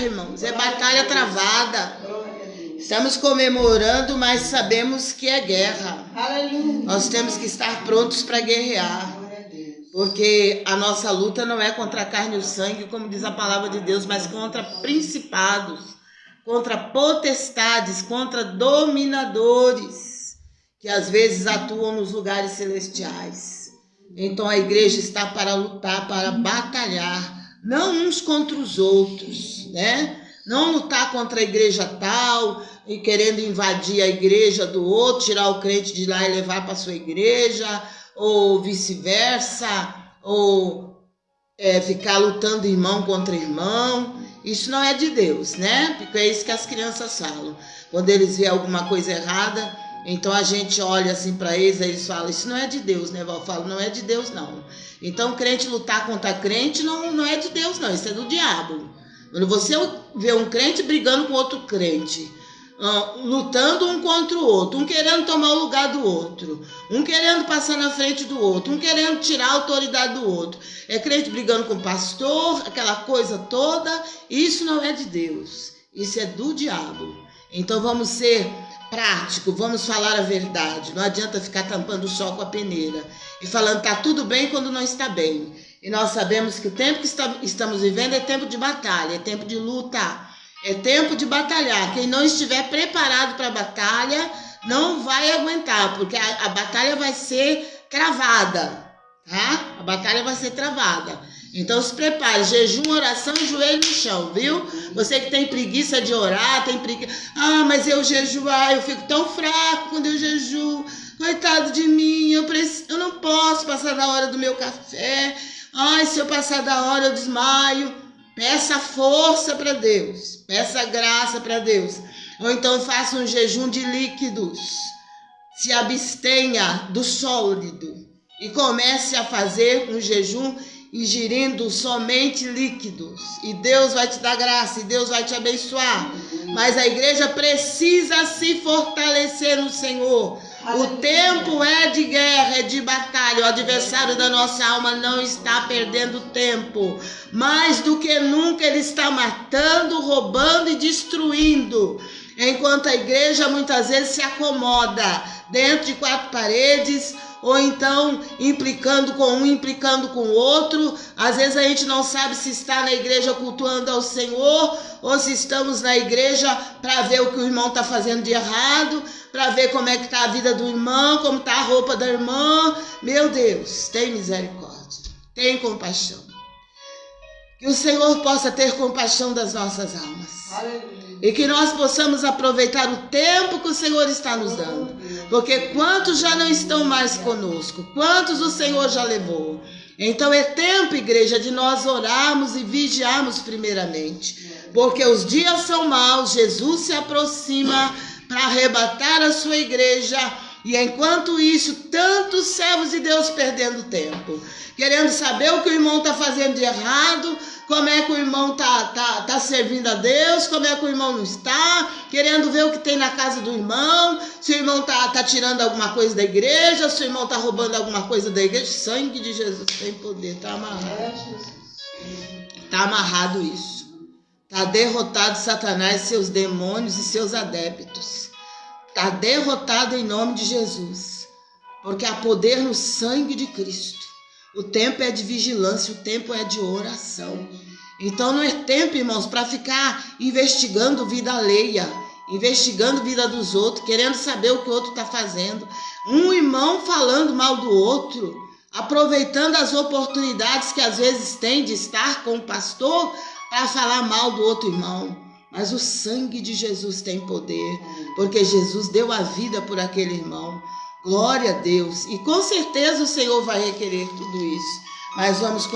irmãos, é batalha travada. Estamos comemorando, mas sabemos que é guerra. Nós temos que estar prontos para guerrear. Porque a nossa luta não é contra a carne e o sangue, como diz a palavra de Deus, mas contra principados, contra potestades, contra dominadores, que às vezes atuam nos lugares celestiais. Então a igreja está para lutar, para batalhar, não uns contra os outros, né? Não lutar contra a igreja tal e querendo invadir a igreja do outro, tirar o crente de lá e levar para sua igreja, ou vice-versa, ou é, ficar lutando irmão contra irmão. Isso não é de Deus, né? Porque é isso que as crianças falam. Quando eles veem alguma coisa errada, então a gente olha assim para eles, aí eles falam: Isso não é de Deus, né? Eu falo: Não é de Deus, não. Então, crente lutar contra crente não, não é de Deus, não. Isso é do diabo. Quando você vê um crente brigando com outro crente, lutando um contra o outro, um querendo tomar o lugar do outro, um querendo passar na frente do outro, um querendo tirar a autoridade do outro, é crente brigando com o pastor, aquela coisa toda, isso não é de Deus, isso é do diabo. Então vamos ser prático, vamos falar a verdade. Não adianta ficar tampando o sol com a peneira e falando tá tudo bem quando não está bem. E nós sabemos que o tempo que estamos vivendo é tempo de batalha, é tempo de luta, é tempo de batalhar. Quem não estiver preparado para a batalha não vai aguentar, porque a, a batalha vai ser travada, tá? A batalha vai ser travada. Então se prepare, jejum, oração e joelho no chão, viu? Você que tem preguiça de orar, tem preguiça. Ah, mas eu jejuar, eu fico tão fraco quando eu jejuo. Coitado de mim, eu, preciso, eu não posso passar da hora do meu café. Ai, se eu passar da hora eu desmaio. Peça força para Deus, peça graça para Deus. Ou então faça um jejum de líquidos. Se abstenha do sólido e comece a fazer um jejum ingerindo somente líquidos. E Deus vai te dar graça, e Deus vai te abençoar. Mas a igreja precisa se fortalecer no Senhor. O tempo é de guerra, é de batalha. O adversário da nossa alma não está perdendo tempo. Mais do que nunca, ele está matando, roubando e destruindo. Enquanto a igreja muitas vezes se acomoda dentro de quatro paredes, ou então implicando com um, implicando com o outro. Às vezes a gente não sabe se está na igreja cultuando ao Senhor ou se estamos na igreja para ver o que o irmão está fazendo de errado, para ver como é que está a vida do irmão, como está a roupa da irmã. Meu Deus, tem misericórdia, tem compaixão. Que o Senhor possa ter compaixão das nossas almas. Aleluia. E que nós possamos aproveitar o tempo que o Senhor está nos dando. Porque quantos já não estão mais conosco? Quantos o Senhor já levou? Então é tempo, igreja, de nós orarmos e vigiarmos primeiramente. Porque os dias são maus, Jesus se aproxima para arrebatar a sua igreja. E enquanto isso, tantos servos de Deus perdendo tempo, querendo saber o que o irmão está fazendo de errado, como é que o irmão tá, tá, tá servindo a Deus, como é que o irmão não está, querendo ver o que tem na casa do irmão, se o irmão tá, tá tirando alguma coisa da igreja, se o irmão tá roubando alguma coisa da igreja. Sangue de Jesus tem poder, tá amarrado. Tá amarrado isso. Tá derrotado Satanás, seus demônios e seus adeptos. Tá derrotado em nome de Jesus. Porque há poder no sangue de Cristo. O tempo é de vigilância, o tempo é de oração. Então não é tempo, irmãos, para ficar investigando vida alheia, investigando vida dos outros, querendo saber o que o outro está fazendo. Um irmão falando mal do outro, aproveitando as oportunidades que às vezes tem de estar com o pastor para falar mal do outro irmão. Mas o sangue de Jesus tem poder, porque Jesus deu a vida por aquele irmão. Glória a Deus. E com certeza o Senhor vai requerer tudo isso. Mas vamos